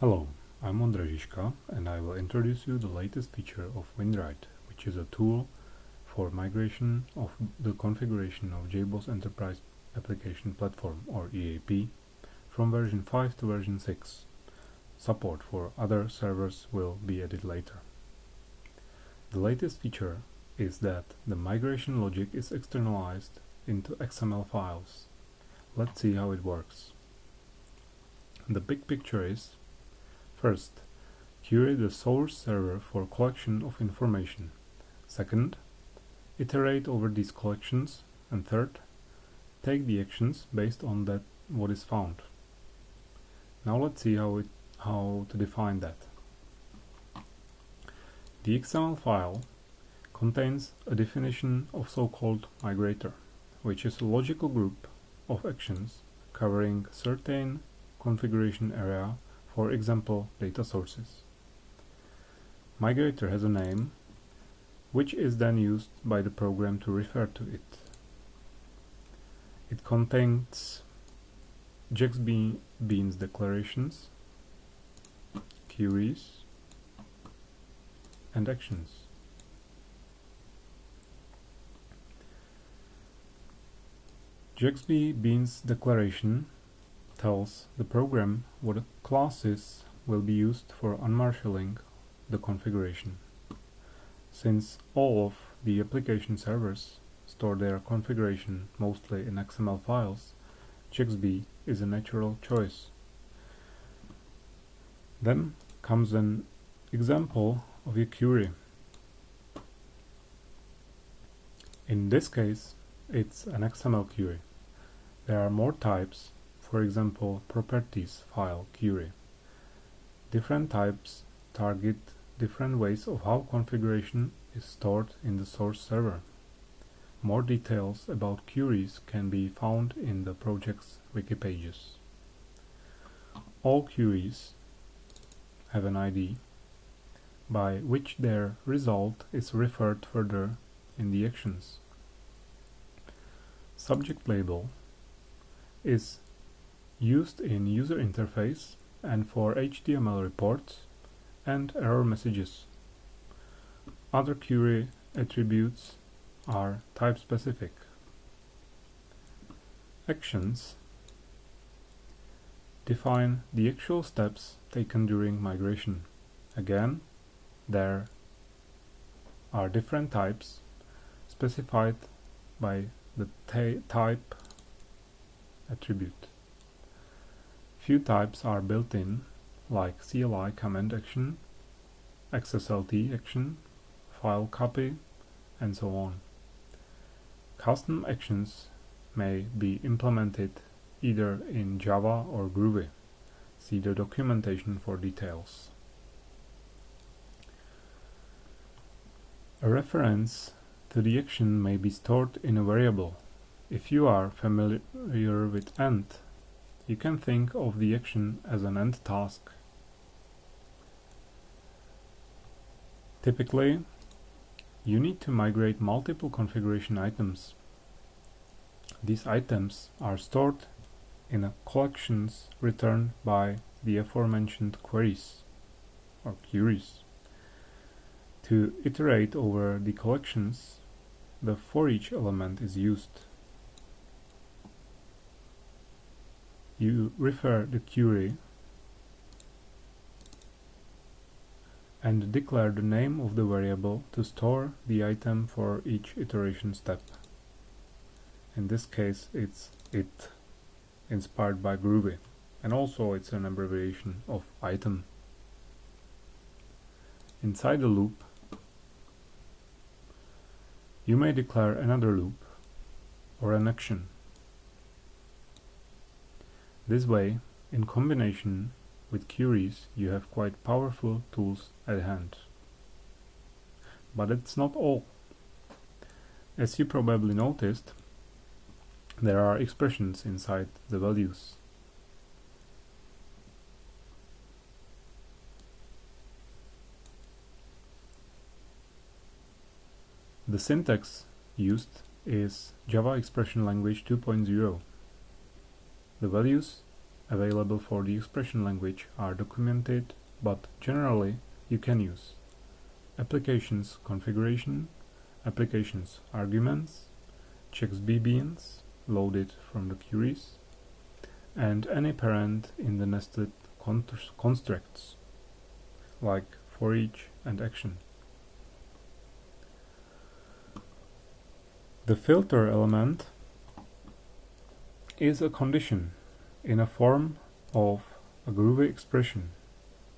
Hello, I'm Ondrej Žižka and I will introduce you the latest feature of Winwrite, which is a tool for migration of the configuration of JBoss Enterprise Application Platform or EAP from version 5 to version 6. Support for other servers will be added later. The latest feature is that the migration logic is externalized into XML files. Let's see how it works. The big picture is First, query the source server for collection of information. Second, iterate over these collections. And third, take the actions based on that what is found. Now let's see how it how to define that. The XML file contains a definition of so-called migrator, which is a logical group of actions covering certain configuration area for example data sources. Migrator has a name which is then used by the program to refer to it. It contains JAX-B beans declarations, queries, and actions. JAX-B beans declaration tells the program what classes will be used for unmarshalling the configuration. Since all of the application servers store their configuration mostly in XML files, JAX-B is a natural choice. Then comes an example of a query. In this case, it's an XML query. There are more types for example properties file query. Different types target different ways of how configuration is stored in the source server. More details about queries can be found in the project's wiki pages. All queries have an ID by which their result is referred further in the actions. Subject label is used in user interface and for HTML reports and error messages. Other query attributes are type-specific. Actions define the actual steps taken during migration. Again, there are different types specified by the type attribute. Few types are built in, like CLI command action, XSLT action, file copy, and so on. Custom actions may be implemented either in Java or Groovy. See the documentation for details. A reference to the action may be stored in a variable. If you are familiar with Ant, you can think of the action as an Ant task. Typically, you need to migrate multiple configuration items. These items are stored in a collections returned by the aforementioned queries or queries. To iterate over the collections, the for each element is used. You refer the query and declare the name of the variable to store the item for each iteration step. In this case it's it inspired by Groovy and also it's an abbreviation of item. Inside the loop you may declare another loop or an action this way, in combination with queries, you have quite powerful tools at hand. But it's not all. As you probably noticed, there are expressions inside the values. The syntax used is Java Expression Language 2.0 the values available for the expression language are documented, but generally you can use applications configuration, applications arguments, JAX-B beans loaded from the queries, and any parent in the nested constructs like for each and action. The filter element is a condition in a form of a Groovy expression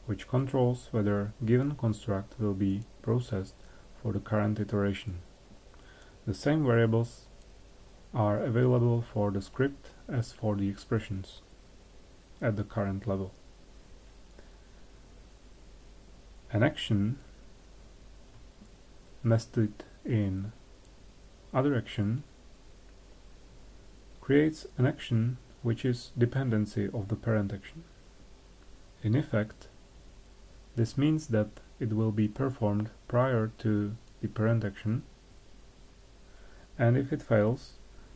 which controls whether given construct will be processed for the current iteration. The same variables are available for the script as for the expressions at the current level. An action nested in other action creates an action which is dependency of the parent action. In effect, this means that it will be performed prior to the parent action and if it fails,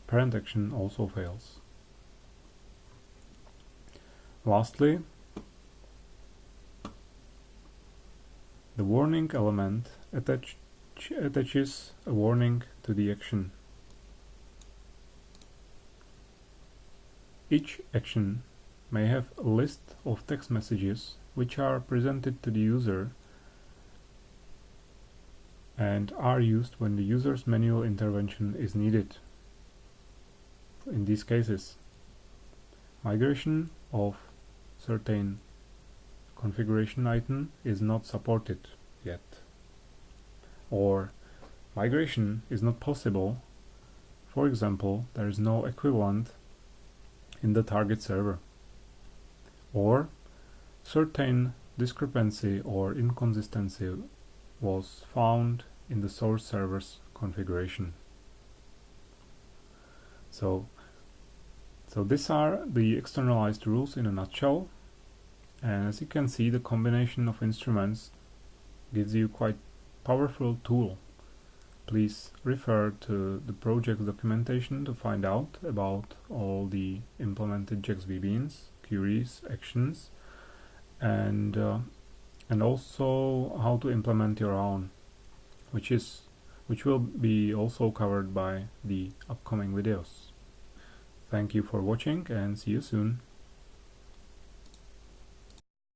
parent action also fails. Lastly, the warning element attach, attaches a warning to the action. Each action may have a list of text messages which are presented to the user and are used when the user's manual intervention is needed. In these cases, migration of certain configuration item is not supported yet or migration is not possible for example there is no equivalent in the target server or certain discrepancy or inconsistency was found in the source server's configuration. So, so these are the externalized rules in a nutshell. And as you can see, the combination of instruments gives you quite powerful tool. Please refer to the project documentation to find out about all the implemented JAX-BBeans, queries, actions, and uh, and also how to implement your own which is which will be also covered by the upcoming videos. Thank you for watching and see you soon.